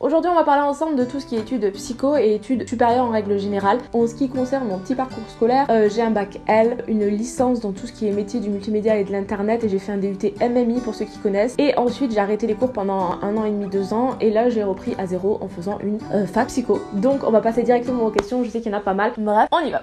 Aujourd'hui on va parler ensemble de tout ce qui est études psycho et études supérieures en règle générale. En ce qui concerne mon petit parcours scolaire, euh, j'ai un bac L, une licence dans tout ce qui est métier du multimédia et de l'internet et j'ai fait un DUT MMI pour ceux qui connaissent. Et ensuite j'ai arrêté les cours pendant un an et demi, deux ans et là j'ai repris à zéro en faisant une euh, fac psycho. Donc on va passer directement aux questions, je sais qu'il y en a pas mal. Bref, on y va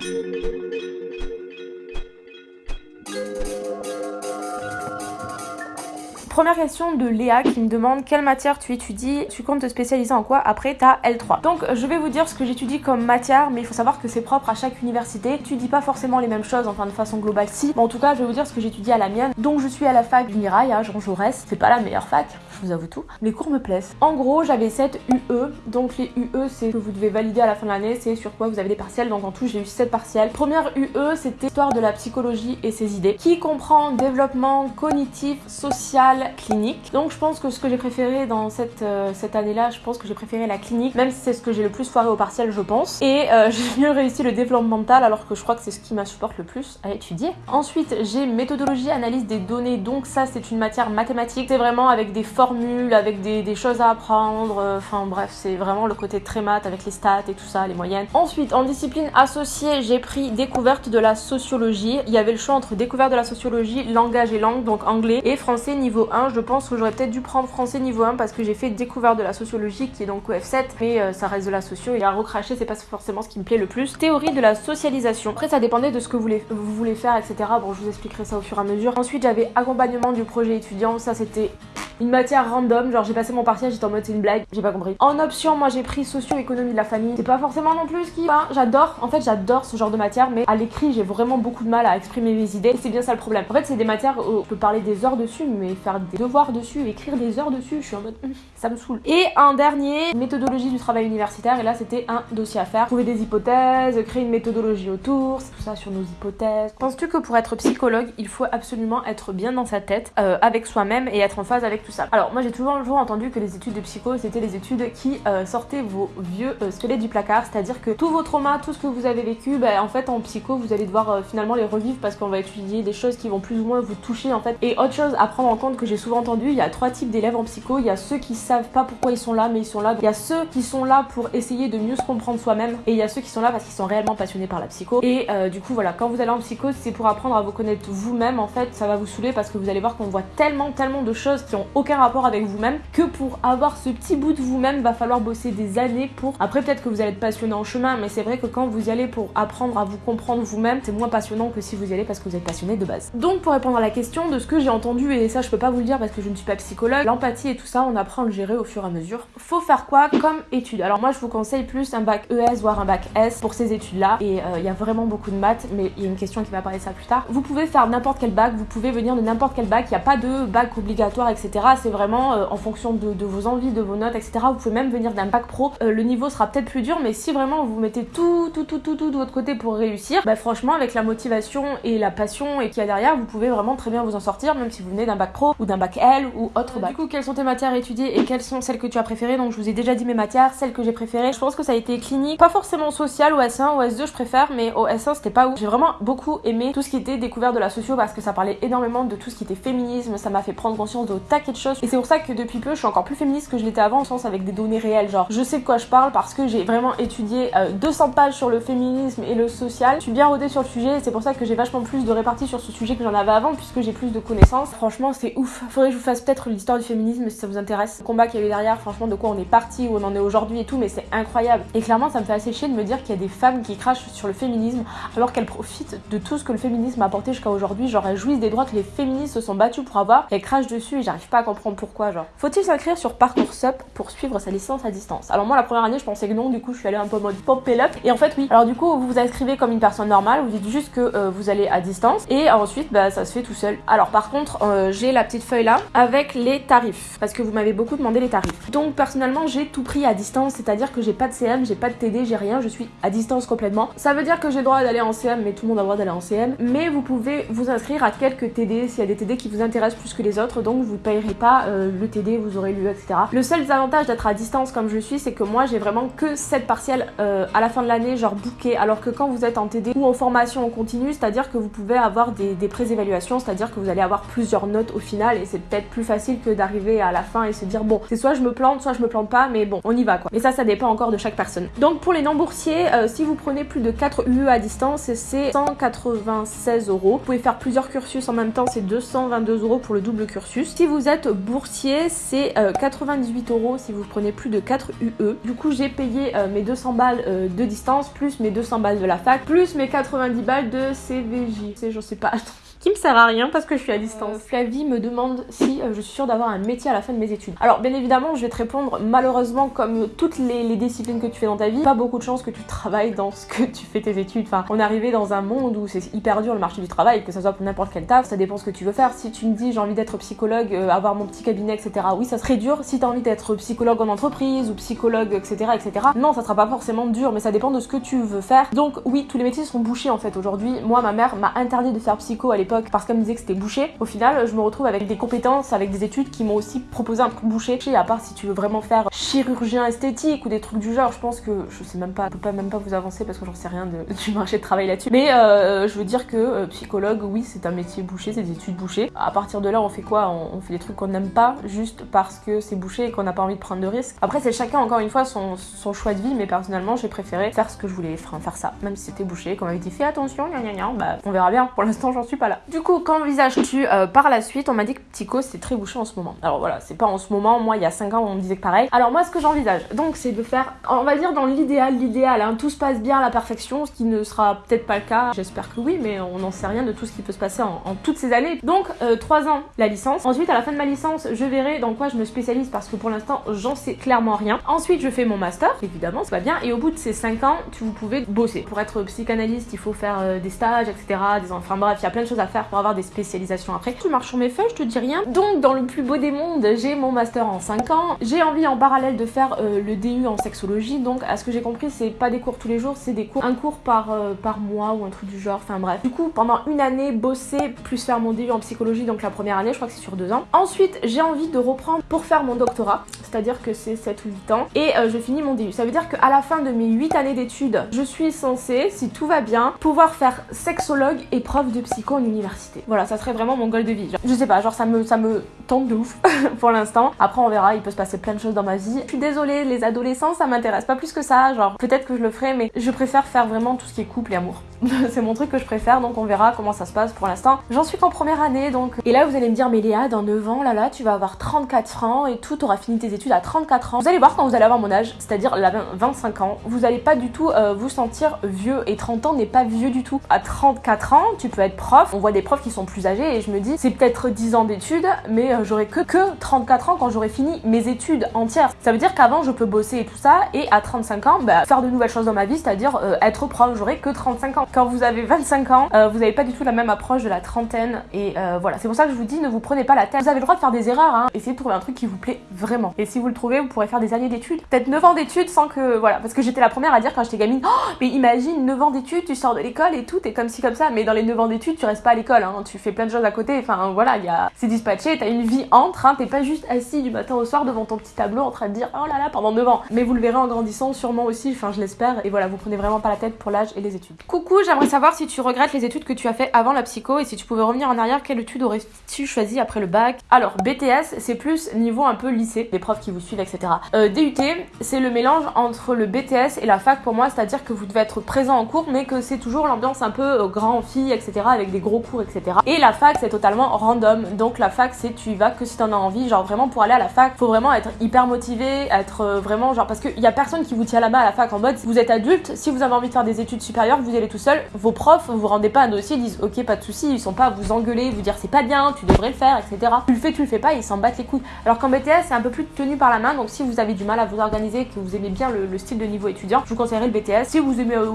Première question de Léa qui me demande quelle matière tu étudies, tu comptes te spécialiser en quoi après ta L3. Donc je vais vous dire ce que j'étudie comme matière, mais il faut savoir que c'est propre à chaque université. Tu dis pas forcément les mêmes choses, enfin de façon globale si. Mais en tout cas, je vais vous dire ce que j'étudie à la mienne. Donc je suis à la fac du Mirail à Jean Jaurès. C'est pas la meilleure fac, je vous avoue tout. Les cours me plaisent. En gros, j'avais 7 UE. Donc les UE, c'est que vous devez valider à la fin de l'année, c'est sur quoi vous avez des partiels. Donc en tout, j'ai eu 7 partiels. Première UE, c'était histoire de la psychologie et ses idées, qui comprend développement cognitif, social, clinique. Donc je pense que ce que j'ai préféré dans cette, euh, cette année-là, je pense que j'ai préféré la clinique, même si c'est ce que j'ai le plus foiré au partiel, je pense. Et euh, j'ai mieux réussi le développement mental, alors que je crois que c'est ce qui m'insupporte le plus à étudier. Ensuite, j'ai méthodologie, analyse des données, donc ça c'est une matière mathématique. C'est vraiment avec des formules, avec des, choses à apprendre, euh, enfin bref, c'est vraiment le côté très maths avec les stats et tout ça, les moyennes. Ensuite, en discipline associée, j'ai pris découverte de la sociologie. Il y avait le choix entre découverte de la sociologie, langage et langue, donc anglais, et français niveau 1. Je pense que j'aurais peut-être dû prendre français niveau 1 parce que j'ai fait découverte de la sociologie qui est donc F7 mais euh, ça reste de la socio et à recracher c'est pas forcément ce qui me plaît le plus. Théorie de la socialisation. Après ça dépendait de ce que vous voulez, vous voulez faire etc. Bon je vous expliquerai ça au fur et à mesure. Ensuite j'avais accompagnement du projet étudiant. Ça c'était une matière random, genre j'ai passé mon partiel, j'étais en mode c'est une blague, j'ai pas compris. En option, moi j'ai pris socio-économie de la famille. C'est pas forcément non plus ce qui. Enfin, j'adore, en fait j'adore ce genre de matière, mais à l'écrit j'ai vraiment beaucoup de mal à exprimer mes idées. C'est bien ça le problème. En fait, c'est des matières où on peut parler des heures dessus, mais faire des devoirs dessus, écrire des heures dessus, je suis en mode hum, ça me saoule. Et un dernier, méthodologie du travail universitaire, et là c'était un dossier à faire. Trouver des hypothèses, créer une méthodologie autour, tout ça sur nos hypothèses. Penses-tu que pour être psychologue, il faut absolument être bien dans sa tête, euh, avec soi-même et être en phase avec Alors moi j'ai toujours, toujours entendu que les études de psycho c'était les études qui euh, sortaient vos vieux euh, squelettes du placard, c'est-à-dire que tous vos traumas, tout ce que vous avez vécu, bah, en fait en psycho vous allez devoir euh, finalement les revivre parce qu'on va étudier des choses qui vont plus ou moins vous toucher en fait. Et autre chose à prendre en compte que j'ai souvent entendu, il y a trois types d'élèves en psycho, il y a ceux qui savent pas pourquoi ils sont là mais ils sont là, il y a ceux qui sont là pour essayer de mieux se comprendre soi-même et il y a ceux qui sont là parce qu'ils sont réellement passionnés par la psycho. Et du coup voilà, quand vous allez en psycho c'est pour apprendre à vous connaître vous-même en fait, ça va vous saouler parce que vous allez voir qu'on voit tellement tellement de choses qui ont aucun rapport avec vous-même. Que pour avoir ce petit bout de vous-même va falloir bosser des années pour. Après peut-être que vous allez être passionné en chemin mais c'est vrai que quand vous y allez pour apprendre à vous comprendre vous-même c'est moins passionnant que si vous y allez parce que vous êtes passionné de base. Donc pour répondre à la question de ce que j'ai entendu et ça je peux pas vous le dire parce que je ne suis pas psychologue l'empathie et tout ça on apprend à le gérer au fur et à mesure. Faut faire quoi comme étude? Alors moi je vous conseille plus un bac ES voire un bac S pour ces études là et il y a vraiment beaucoup de maths mais il y a une question qui va apparaître ça plus tard. Vous pouvez faire n'importe quel bac vous pouvez venir de n'importe quel bac il n'y a pas de bac obligatoire etc c'est vraiment euh, en fonction de, de, vos envies de vos notes etc vous pouvez même venir d'un bac pro. Euh, le niveau sera peut-être plus dur mais si vraiment vous mettez tout tout tout tout tout de votre côté pour réussir bah franchement avec la motivation et la passion et qu'il y a derrière vous pouvez vraiment très bien vous en sortir même si vous venez d'un bac pro ou d'un bac L ou autre bac. Du coup quelles sont tes matières étudiées et quelles sont celles que tu as préférées? Donc je vous ai déjà dit mes matières, celles que j'ai préférées. Je pense que ça a été clinique, pas forcément social ou S1 ou S2 je préfère mais au S1 c'était pas ouf. J'ai vraiment beaucoup aimé tout ce qui était découvert de la socio parce que ça parlait énormément de tout ce qui était féminisme, ça m'a fait prendre conscience de taquet et c'est pour ça que depuis peu je suis encore plus féministe que je l'étais avant au sens avec des données réelles genre je sais de quoi je parle parce que j'ai vraiment étudié euh, 200 pages sur le féminisme et le social. Je suis bien rodée sur le sujet, c'est pour ça que j'ai vachement plus de répartie sur ce sujet que j'en avais avant puisque j'ai plus de connaissances. Franchement, c'est ouf. Faudrait que je vous fasse peut-être l'histoire du féminisme si ça vous intéresse. Le combat qu'il y a eu derrière, franchement, de quoi on est parti, où on en est aujourd'hui et tout, mais c'est incroyable. Et clairement, ça me fait assez chier de me dire qu'il y a des femmes qui crachent sur le féminisme alors qu'elles profitent de tout ce que le féminisme a apporté jusqu'à aujourd'hui. Genre, elles jouissent des droits que les féministes se sont battues pour avoir. Elles crachent dessus et j'arrive pas à comprendre pourquoi. Genre, faut-il s'inscrire sur Parcoursup pour suivre sa licence à distance? Alors, moi, la première année, je pensais que non, du coup, je suis allée un peu mode pop up. Et en fait, oui. Alors, du coup, vous vous inscrivez comme une personne normale, vous dites juste que euh, vous allez à distance et ensuite, bah, ça se fait tout seul. Alors, par contre, euh, j'ai la petite feuille là avec les tarifs parce que vous m'avez beaucoup demandé les tarifs. Donc, personnellement, j'ai tout pris à distance, c'est-à-dire que j'ai pas de CM, j'ai pas de TD, j'ai rien, je suis à distance complètement. Ça veut dire que j'ai le droit d'aller en CM, mais tout le monde a le droit d'aller en CM. Mais vous pouvez vous inscrire à quelques TD s'il y a des TD qui vous intéressent plus que les autres, donc vous payerez pas euh, le TD, vous aurez l'UE, etc. Le seul avantage d'être à distance comme je suis, c'est que moi j'ai vraiment que 7 partiels euh, à la fin de l'année, genre bouquet, alors que quand vous êtes en TD ou en formation en continu, c'est-à-dire que vous pouvez avoir des, des c'est-à-dire que vous allez avoir plusieurs notes au final et c'est peut-être plus facile que d'arriver à la fin et se dire bon, c'est soit je me plante, soit je me plante pas, mais bon, on y va quoi. Et ça, ça dépend encore de chaque personne. Donc pour les non-boursiers, euh, si vous prenez plus de 4 UE à distance, c'est 196 euros. Vous pouvez faire plusieurs cursus en même temps, c'est 222 euros pour le double cursus. Si vous êtes boursier, c'est 98 euh, euros si vous prenez plus de 4 UE. Du coup, j'ai payé euh, mes 200 balles de distance, plus mes 200 balles de la fac, plus mes 90 balles de CVJ. C'est, je sais pas, qui me sert à rien parce que je suis à distance. Euh, Flavie me demande si euh, je suis sûre d'avoir un métier à la fin de mes études. Alors bien évidemment, je vais te répondre malheureusement comme toutes les, disciplines que tu fais dans ta vie, pas beaucoup de chance que tu travailles dans ce que tu fais tes études. Enfin, on est arrivé dans un monde où c'est hyper dur le marché du travail, que ça soit pour n'importe quel taf, ça dépend ce que tu veux faire. Si tu me dis j'ai envie d'être psychologue, euh, avoir mon petit cabinet, etc. Oui, ça serait dur. Si tu as envie d'être psychologue en entreprise ou psychologue, etc., etc. Non, ça sera pas forcément dur, mais ça dépend de ce que tu veux faire. Donc oui, tous les métiers sont bouchés en fait aujourd'hui. Moi, ma mère m'a interdit de faire psycho à l'époque parce qu'elle me disait que c'était bouché. Au final, je me retrouve avec des compétences, avec des études qui m'ont aussi proposé un truc bouché. À part si tu veux vraiment faire chirurgien esthétique ou des trucs du genre, je pense que je sais même pas, je peux pas même pas vous avancer parce que j'en sais rien du marché de travail là-dessus. Mais euh, je veux dire que euh, psychologue, oui, c'est un métier bouché, c'est des études bouchées. À partir de là, on fait quoi? On, fait des trucs qu'on n'aime pas juste parce que c'est bouché et qu'on n'a pas envie de prendre de risques. Après, c'est chacun encore une fois son, choix de vie, mais personnellement, j'ai préféré faire ce que je voulais, enfin, faire ça, même si c'était bouché. Comme m'avait dit, fais attention, gna gna gna, bah on verra bien. Pour l'instant, j'en suis pas là. Du coup, qu'envisages-tu euh, par la suite, on m'a dit que Psycho c'est très bouché en ce moment. Alors voilà, c'est pas en ce moment, moi il y a 5 ans on me disait que pareil. Alors moi ce que j'envisage, donc c'est de faire, on va dire dans l'idéal, l'idéal, hein, tout se passe bien à la perfection, ce qui ne sera peut-être pas le cas, j'espère que oui, mais on n'en sait rien de tout ce qui peut se passer en, toutes ces années. Donc 3 euh, ans la licence, ensuite à la fin de ma licence, je verrai dans quoi je me spécialise parce que pour l'instant j'en sais clairement rien. Ensuite je fais mon master, évidemment, c'est pas bien, et au bout de ces 5 ans, tu, vous pouvez bosser. Pour être psychanalyste, il faut faire euh, des stages, etc. Des, enfin bref, il y a plein de choses à faire pour avoir des spécialisations après. Tu marches sur mes feuilles, je te dis rien. Donc, dans le plus beau des mondes, j'ai mon master en 5 ans. J'ai envie en parallèle de faire euh, le DU en sexologie. Donc, à ce que j'ai compris, c'est pas des cours tous les jours, c'est des cours, un cours par, euh, par mois ou un truc du genre. Enfin bref. Du coup, pendant une année, bosser plus faire mon DU en psychologie, donc la première année, je crois que c'est sur deux ans. Ensuite, j'ai envie de reprendre pour faire mon doctorat, c'est-à-dire que c'est 7 ou 8 ans. Et euh, je finis mon DU. Ça veut dire qu'à la fin de mes 8 années d'études, je suis censée, si tout va bien, pouvoir faire sexologue et prof de psycho en université. Voilà, ça serait vraiment mon goal de vie. Je sais pas, genre ça me, ça me tente de ouf pour l'instant. Après on verra, il peut se passer plein de choses dans ma vie. Je suis désolée, les adolescents ça m'intéresse pas plus que ça, genre peut-être que je le ferai mais je préfère faire vraiment tout ce qui est couple et amour. c'est mon truc que je préfère donc on verra comment ça se passe pour l'instant. J'en suis qu'en première année donc... Et là vous allez me dire mais Léa dans 9 ans là là tu vas avoir 34 francs et tout, t'auras fini tes études à 34 ans. Vous allez voir quand vous allez avoir mon âge, c'est-à-dire 25 ans, vous allez pas du tout euh, vous sentir vieux et 30 ans n'est pas vieux du tout. À 34 ans tu peux être prof, on voit des profs qui sont plus âgés et je me dis c'est peut-être 10 ans d'études mais euh, j'aurai que, que 34 ans quand j'aurai fini mes études entières. Ça veut dire qu'avant je peux bosser et tout ça et à 35 ans bah, faire de nouvelles choses dans ma vie, c'est-à-dire euh, être prof, j'aurai que 35 ans. Quand vous avez 25 ans, euh, vous n'avez pas du tout la même approche de la trentaine et voilà, c'est pour ça que je vous dis ne vous prenez pas la tête. Vous avez le droit de faire des erreurs, hein. essayez de trouver un truc qui vous plaît vraiment. Et si vous le trouvez, vous pourrez faire des années d'études, peut-être 9 ans d'études sans que voilà, parce que j'étais la première à dire quand j'étais gamine, oh, mais imagine 9 ans d'études, tu sors de l'école et tout, t'es comme ci comme ça, mais dans les 9 ans d'études, tu restes pas à l'école, hein. tu fais plein de choses à côté, enfin voilà, a c'est dispatché, t'as une vie entre, hein, t'es pas juste assis du matin au soir devant ton petit tableau en train de dire oh là là pendant 9 ans. Mais vous le verrez en grandissant sûrement aussi, enfin je l'espère, et voilà, vous prenez vraiment pas la tête pour l'âge et les études. Coucou, j'aimerais savoir si tu regrettes les études que tu as fait avant la psycho et si tu pouvais revenir en arrière, quelle étude aurais-tu choisi après le bac? Alors BTS, c'est plus niveau un peu lycée, les profs qui vous suivent, etc. Euh, DUT, c'est le mélange entre le BTS et la fac pour moi, c'est-à-dire que vous devez être présent en cours, mais que c'est toujours l'ambiance un peu euh, grand fille, etc. avec des gros cours, etc. Et la fac, c'est totalement random. Donc la fac, c'est tu y vas que si t'en as envie. Genre vraiment pour aller à la fac, faut vraiment être hyper motivé, être euh, vraiment genre parce qu'il y a personne qui vous tient la main à la fac en mode vous êtes adulte, si vous avez envie de faire des études supérieures, vous allez tout seul. Vos profs vous rendez pas un dossier, ils disent ok pas de souci, ils sont pas à vous engueuler, vous dire c'est pas bien, tu devrais le faire, etc. Tu le fais, tu le fais pas, ils s'en battent les couilles. Alors qu'en BTS c'est un peu plus tenu par la main, donc si vous avez du mal à vous organiser, que vous aimez bien le, style de niveau étudiant, je vous conseillerais le BTS. Si vous aimez, euh,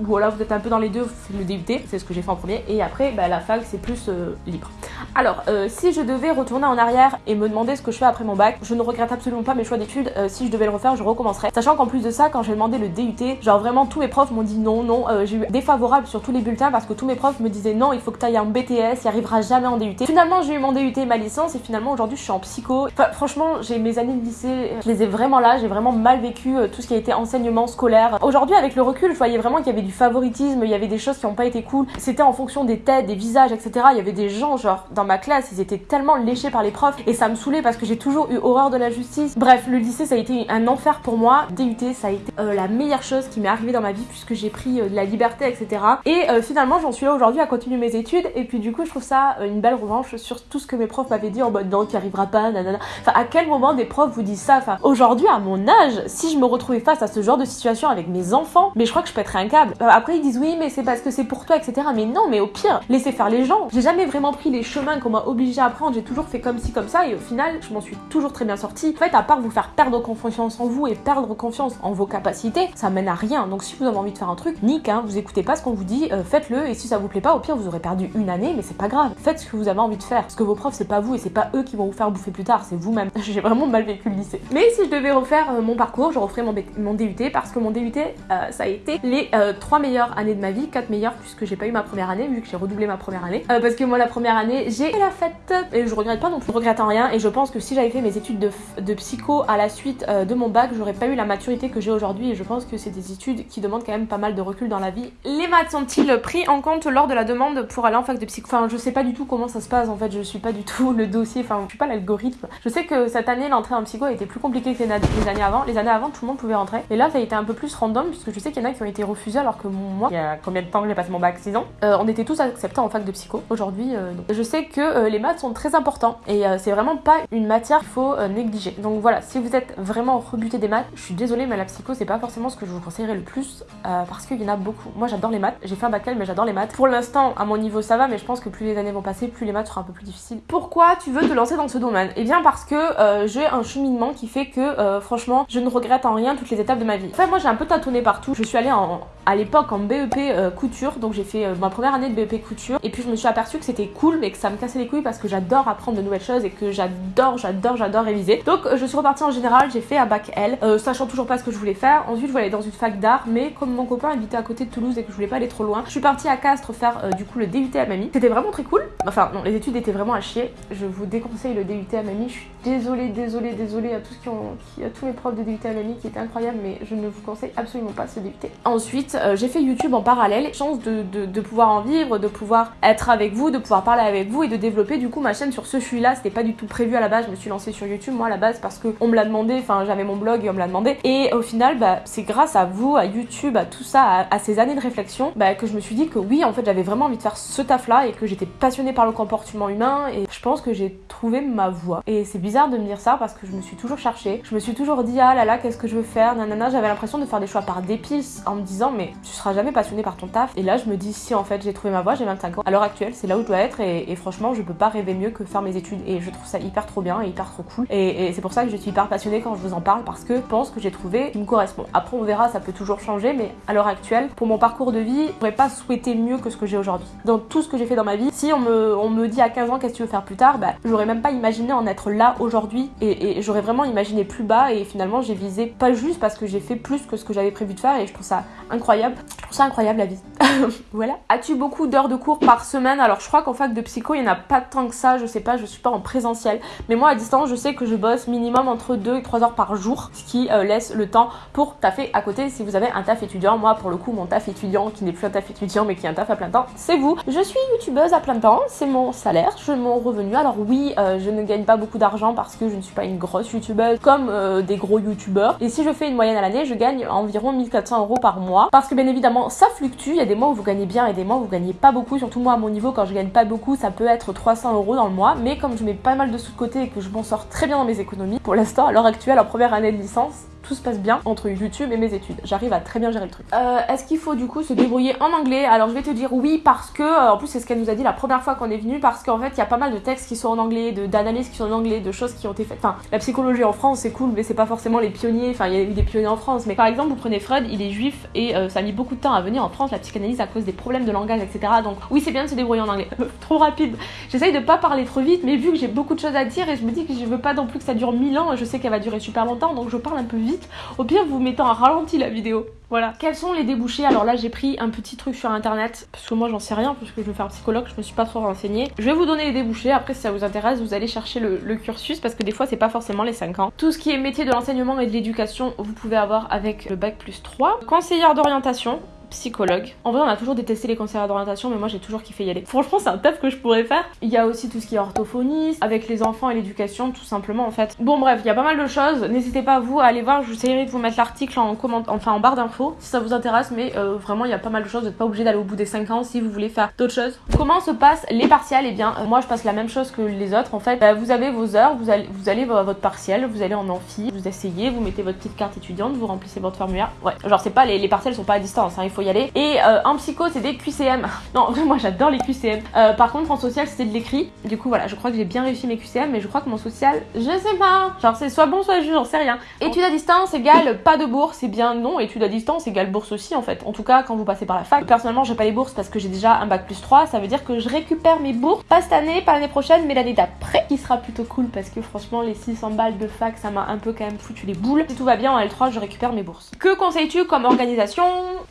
voilà, vous êtes un peu dans les deux, le DUT, c'est ce que j'ai fait en premier, et après, bah, la fac, c'est plus euh, libre. Alors, euh, si je devais retourner en arrière et me demander ce que je fais après mon bac, je ne regrette absolument pas mes choix d'études. Euh, si je devais le refaire, je recommencerais. Sachant qu'en plus de ça, quand j'ai demandé le DUT, genre vraiment tous mes profs m'ont dit non, non. Euh, j'ai eu défavorable sur tous les bulletins parce que tous mes profs me disaient non, il faut que tu ailles en BTS, il arrivera jamais en DUT. Finalement, j'ai eu mon DUT et ma licence et finalement aujourd'hui je suis en psycho. Franchement, j'ai mes années de lycée, je les ai vraiment là, j'ai vraiment mal vécu tout ce qui a été enseignement scolaire. Aujourd'hui, avec le recul, je voyais vraiment qu'il y avait du favoritisme, il y avait des choses qui n'ont pas été cool. C'était en fonction des têtes, des visages, etc. Il y avait des gens, genre, dans ma classe, ils étaient tellement léché par les profs et ça me saoulait parce que j'ai toujours eu horreur de la justice. Bref, le lycée ça a été un enfer pour moi. DUT ça a été euh, la meilleure chose qui m'est arrivée dans ma vie puisque j'ai pris euh, de la liberté, etc. Et euh, finalement j'en suis là aujourd'hui à continuer mes études et puis du coup je trouve ça une belle revanche sur tout ce que mes profs m'avaient dit en mode non tu arriveras pas, nanana. Enfin à quel moment des profs vous disent ça? Enfin aujourd'hui à mon âge, si je me retrouvais face à ce genre de situation avec mes enfants, mais je crois que je pèterais un câble. Après ils disent oui mais c'est parce que c'est pour toi, etc. Mais non mais au pire, laissez faire les gens. J'ai jamais vraiment pris les qu'on m'a obligé à prendre, j'ai toujours fait comme ci, comme ça, et au final, je m'en suis toujours très bien sortie. En fait, à part vous faire perdre confiance en vous et perdre confiance en vos capacités, ça mène à rien. Donc si vous avez envie de faire un truc, nique, hein, vous écoutez pas ce qu'on vous dit, euh, faites-le, et si ça vous plaît pas, au pire, vous aurez perdu une année, mais c'est pas grave. Faites ce que vous avez envie de faire. Parce que vos profs, c'est pas vous, et c'est pas eux qui vont vous faire bouffer plus tard, c'est vous-même. j'ai vraiment mal vécu le lycée. Mais si je devais refaire euh, mon parcours, je referais mon, mon, DUT, parce que mon DUT, euh, ça a été les trois meilleures années de ma vie, quatre meilleures, puisque j'ai pas eu ma première année, vu que j'ai redoublé ma première année. parce que moi, la première année, j'ai la fête, et je regrette pas non plus, regrette en rien et je pense que si j'avais fait mes études de, psycho à la suite euh, de mon bac, j'aurais pas eu la maturité que j'ai aujourd'hui et je pense que c'est des études qui demandent quand même pas mal de recul dans la vie. Les maths sont-ils pris en compte lors de la demande pour aller en fac de psycho? Enfin, je sais pas du tout comment ça se passe en fait, je suis pas du tout le dossier, enfin, je suis pas l'algorithme. Je sais que cette année, l'entrée en psycho a été plus compliquée que les, années avant. Les années avant, tout le monde pouvait rentrer. Et là, ça a été un peu plus random puisque je sais qu'il y en a qui ont été refusés alors que moi, il y a combien de temps que j'ai passé mon bac? 6 ans, euh, on était tous acceptés en fac de psycho. Aujourd'hui, euh, je sais que les maths sont très importants et c'est vraiment pas une matière qu'il faut euh, négliger. Donc voilà, si vous êtes vraiment rebuté des maths, je suis désolée, mais la psycho, c'est pas forcément ce que je vous conseillerais le plus euh, parce qu'il y en a beaucoup. Moi, j'adore les maths. J'ai fait un bac mais j'adore les maths. Pour l'instant, à mon niveau, ça va, mais je pense que plus les années vont passer, plus les maths seront un peu plus difficiles. Pourquoi tu veux te lancer dans ce domaine? Eh bien, parce que euh, j'ai un cheminement qui fait que, franchement, je ne regrette en rien toutes les étapes de ma vie. Enfin, moi, j'ai un peu tâtonné partout. Je suis allée en, à l'époque en BEP couture, donc j'ai fait ma première année de BEP couture, et puis je me suis aperçue que c'était cool, mais que ça me cassait les couilles parce que j'adore apprendre de nouvelles choses et que j'adore, j'adore, j'adore réviser. Donc je suis repartie en général, j'ai fait un bac L, euh, sachant toujours pas ce que je voulais faire. Ensuite je voulais aller dans une fac d'art, mais comme mon copain habitait à côté de Toulouse et que je voulais pas aller trop loin, je suis partie à Castres faire euh, du coup le DUT à Mamie. C'était vraiment très cool. Enfin non, les études étaient vraiment à chier. Je vous déconseille le DUT à Mamie. Je suis désolée, désolée, désolée à tous qui ont, à tous les profs de DUT à Mamie qui étaient incroyables, mais je ne vous conseille absolument pas ce DUT. Ensuite euh, j'ai fait YouTube en parallèle, chance de, de, pouvoir en vivre, de pouvoir être avec vous, de pouvoir parler avec vous et de développer du coup ma chaîne sur ce suis là. C'était pas du tout prévu à la base. Je me suis lancée sur YouTube moi à la base parce que on me l'a demandé, enfin j'avais mon blog et on me l'a demandé. Et au final, bah, c'est grâce à vous, à YouTube, à tout ça, à, ces années de réflexion, bah, que je me suis dit que oui, en fait, j'avais vraiment envie de faire ce taf-là et que j'étais passionnée par le comportement humain et je pense que j'ai trouvé ma voie. Et c'est bizarre de me dire ça parce que je me suis toujours cherchée. Je me suis toujours dit, ah là là, qu'est-ce que je veux faire Nanana, j'avais l'impression de faire des choix par dépit en me disant, mais tu seras jamais passionné par ton taf. Et là, je me dis, si en fait, j'ai trouvé ma voie, j'ai 25 ans. À l'heure actuelle, c'est là où je dois être et, franchement, je peux pas rêver mieux que faire mes études et je trouve ça hyper trop bien et hyper trop cool. Et, et c'est pour ça que je suis hyper passionnée quand je vous en parle parce que je pense que j'ai trouvé qui me correspond. Après, on verra, ça peut toujours changer, mais à l'heure actuelle, pour mon parcours de vie, je pourrais pas souhaiter mieux que ce que j'ai aujourd'hui. Dans tout ce que j'ai fait dans ma vie, si on me, on me dit à 15 ans qu'est-ce que tu veux faire plus tard, bah, j'aurais même pas imaginé en être là aujourd'hui et, j'aurais vraiment imaginé plus bas et finalement j'ai visé pas juste parce que j'ai fait plus que ce que j'avais prévu de faire et je trouve ça incroyable. Je trouve ça incroyable la vie. voilà. As-tu beaucoup d'heures de cours par semaine? Alors je crois qu'en fac de psycho, il n'y en a pas tant que ça, je sais pas, je suis pas en présentiel. Mais moi à distance, je sais que je bosse minimum entre 2 et 3 heures par jour, ce qui euh, laisse le temps pour taffer à côté si vous avez un taf étudiant. Moi pour le coup, mon taf étudiant qui n'est plus un taf étudiant mais qui est un taf à plein temps, c'est vous. Je suis youtubeuse à plein temps, c'est mon salaire, je mon revenu. Alors oui, euh, je ne gagne pas beaucoup d'argent parce que je ne suis pas une grosse youtubeuse comme euh, des gros youtubeurs. Et si je fais une moyenne à l'année, je gagne environ 1400 euros par mois parce que bien évidemment ça fluctue. Il y a des où vous gagnez bien et des mois vous gagnez pas beaucoup. Surtout moi à mon niveau, quand je gagne pas beaucoup, ça peut être 300 euros dans le mois. Mais comme je mets pas mal de sous de côté et que je m'en sors très bien dans mes économies, pour l'instant, à l'heure actuelle, en première année de licence, tout se passe bien entre YouTube et mes études. J'arrive à très bien gérer le truc. Euh, Est-ce qu'il faut du coup se débrouiller en anglais? Alors je vais te dire oui parce que, euh, en plus c'est ce qu'elle nous a dit la première fois qu'on est venu, parce qu'en fait il y a pas mal de textes qui sont en anglais, d'analyses qui sont en anglais, de choses qui ont été faites. Enfin, la psychologie en France c'est cool, mais c'est pas forcément les pionniers. Enfin, il y a eu des pionniers en France, mais par exemple vous prenez Freud, il est juif et euh, ça a mis beaucoup de temps à venir en France la psychanalyse à cause des problèmes de langage, etc. Donc oui c'est bien de se débrouiller en anglais. Trop rapide. J'essaye de pas parler trop vite, mais vu que j'ai beaucoup de choses à dire et je me dis que je veux pas non plus que ça dure mille ans, je sais qu'elle va durer super longtemps, donc je parle un peu vite. Au pire vous mettez en ralenti la vidéo. Voilà. Quels sont les débouchés? Alors là, j'ai pris un petit truc sur internet parce que moi j'en sais rien parce que je veux faire psychologue, je me suis pas trop renseignée. Je vais vous donner les débouchés. Après, si ça vous intéresse, vous allez chercher le, le cursus parce que des fois, c'est pas forcément les 5 ans. Tout ce qui est métier de l'enseignement et de l'éducation, vous pouvez avoir avec le bac plus 3. Conseillère d'orientation, psychologue. En vrai, on a toujours détesté les conseillers d'orientation, mais moi j'ai toujours kiffé y aller. Franchement, c'est un taf que je pourrais faire. Il y a aussi tout ce qui est orthophoniste, avec les enfants et l'éducation, tout simplement en fait. Bon, bref, il y a pas mal de choses. N'hésitez pas vous à aller voir. J'essaierai de vous mettre l'article en comment, enfin en barre d'infos si ça vous intéresse, mais euh, vraiment, il y a pas mal de choses. Vous n'êtes pas obligé d'aller au bout des 5 ans si vous voulez faire d'autres choses. Comment se passent les partiels? Eh bien, euh, moi je passe la même chose que les autres en fait. Bah, vous avez vos heures, vous allez, vous allez à votre partiel, vous allez en amphi, vous essayez, vous mettez votre petite carte étudiante, vous remplissez votre formulaire. Ouais, genre c'est pas les, les partiels sont pas à distance, hein, il faut y aller. Et euh, en psycho, c'est des QCM. Non, moi j'adore les QCM. Euh, par contre, en social, c'était de l'écrit. Du coup, voilà, je crois que j'ai bien réussi mes QCM, mais je crois que mon social, je sais pas. Genre, c'est soit bon, soit juste, j'en sais rien. Études à distance égale pas de bourse, c'est bien non. Études à distance égale bourse aussi, en fait. En tout cas, quand vous passez par la fac. Personnellement, j'ai pas les bourses parce que j'ai déjà un bac plus 3. Ça veut dire que je récupère mes bourses, pas cette année, pas l'année prochaine, mais l'année d'après, qui sera plutôt cool parce que franchement, les 600 balles de fac, ça m'a un peu quand même foutu les boules. Si tout va bien en L3, je récupère mes bourses. Que conseilles-tu comme organisation?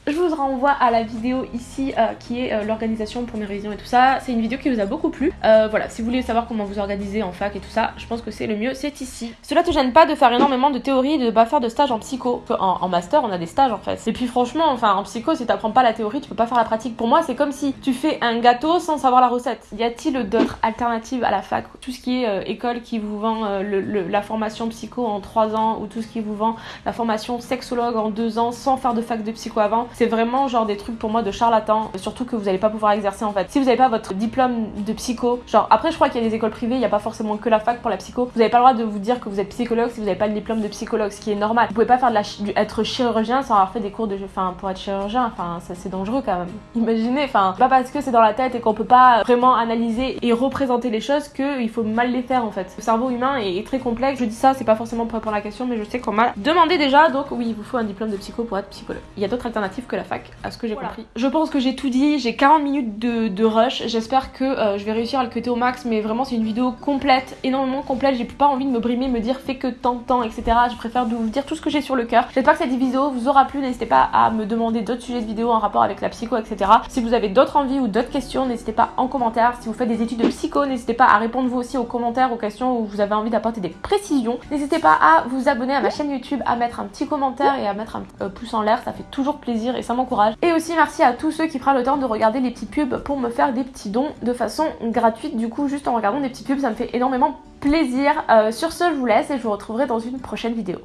Je vous renvoie à la vidéo ici euh, qui est euh, l'organisation pour mes révisions et tout ça. C'est une vidéo qui vous a beaucoup plu. Euh, voilà, si vous voulez savoir comment vous organisez en fac et tout ça, je pense que c'est le mieux, c'est ici. Cela te gêne pas de faire énormément de théorie et de pas faire de stage en psycho? En, master, on a des stages en fait. Et puis franchement, enfin en psycho, si t'apprends pas la théorie, tu peux pas faire la pratique. Pour moi, c'est comme si tu fais un gâteau sans savoir la recette. Y a-t-il d'autres alternatives à la fac? Tout ce qui est école qui vous vend la formation psycho en 3 ans ou tout ce qui vous vend la formation sexologue en 2 ans sans faire de fac de psycho avant, c'est vraiment genre des trucs pour moi de charlatan, surtout que vous allez pas pouvoir exercer en fait. Si vous n'avez pas votre diplôme de psycho, genre après je crois qu'il y a des écoles privées, il n'y a pas forcément que la fac pour la psycho, vous n'avez pas le droit de vous dire que vous êtes psychologue si vous n'avez pas le diplôme de psychologue, ce qui est normal. Vous pouvez pas faire de la être chirurgien sans avoir fait des cours de enfin pour être chirurgien, enfin ça c'est dangereux quand même. Imaginez, enfin pas parce que c'est dans la tête et qu'on peut pas vraiment analyser et représenter les choses que il faut mal les faire en fait. Le cerveau humain est très complexe. Je dis ça, c'est pas forcément pour répondre à la question, mais je sais qu'on m'a demandé déjà, donc oui, il vous faut un diplôme de psycho pour être psychologue. Il y a d'autres alternatives que la à ce que j'ai voilà. compris. Je pense que j'ai tout dit, j'ai 40 minutes de, de rush. J'espère que euh, je vais réussir à le cuter au max, mais vraiment c'est une vidéo complète, énormément complète. J'ai pas envie de me brimer, me dire fais que tant de temps, etc. Je préfère vous dire tout ce que j'ai sur le cœur. J'espère que cette vidéo vous aura plu. N'hésitez pas à me demander d'autres sujets de vidéo en rapport avec la psycho, etc. Si vous avez d'autres envies ou d'autres questions, n'hésitez pas en commentaire. Si vous faites des études de psycho, n'hésitez pas à répondre vous aussi aux commentaires, aux questions où vous avez envie d'apporter des précisions. N'hésitez pas à vous abonner à ma chaîne YouTube, à mettre un petit commentaire et à mettre un euh, pouce en l'air. Ça fait toujours plaisir et ça m'encourage. Et aussi merci à tous ceux qui prennent le temps de regarder les petites pubs pour me faire des petits dons de façon gratuite. Du coup, juste en regardant des petites pubs, ça me fait énormément plaisir. Euh, sur ce, je vous laisse et je vous retrouverai dans une prochaine vidéo.